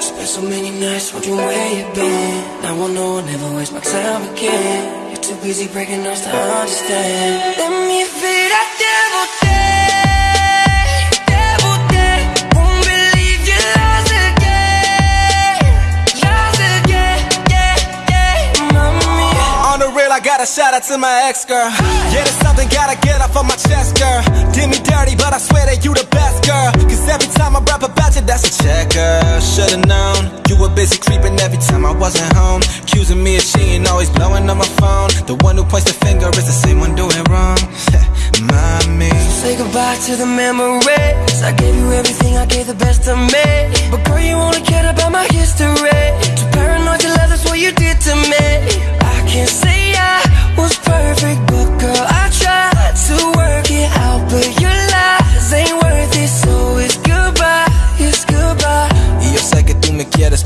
Spent so many nights wondering where you been. Now I know I'll never waste my time again. You're too busy breaking us to understand. Let me feel that devil day, devil day. Won't believe you lost again, lost again, yeah, yeah, mommy. On the real, I got a shout out to my ex girl. Yeah, there's something gotta get off of my chest, girl. Did me dirty, but I swear that you the best, girl. Cause every time I rap about that's a check, girl. Should've known. You were busy creeping every time I wasn't home. Accusing me of cheating, always blowing on my phone. The one who points the finger is the same one doing wrong. Mommy. Say goodbye to the memories. I gave you everything, I gave the best of me. But girl, you only cared about my history.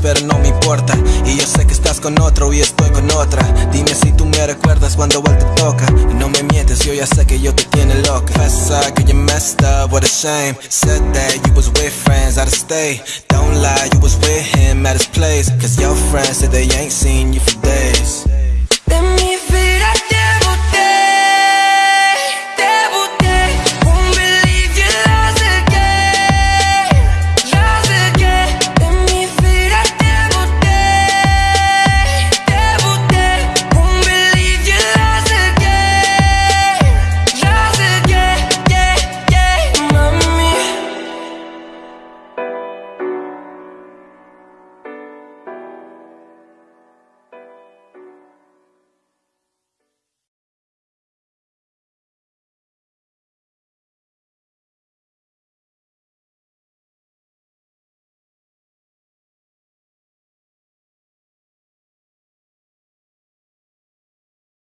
Pero no me importa. Y yo sé que estás con otro y estoy con otra. Dime si tú me recuerdas cuando él te toca. Y no me mientes, yo ya sé que yo te tiene loca. Confesa que you messed up, what a shame. Said that you was with friends of state. Don't lie, you was with him at his place. Cause your friends said they ain't seen you for days.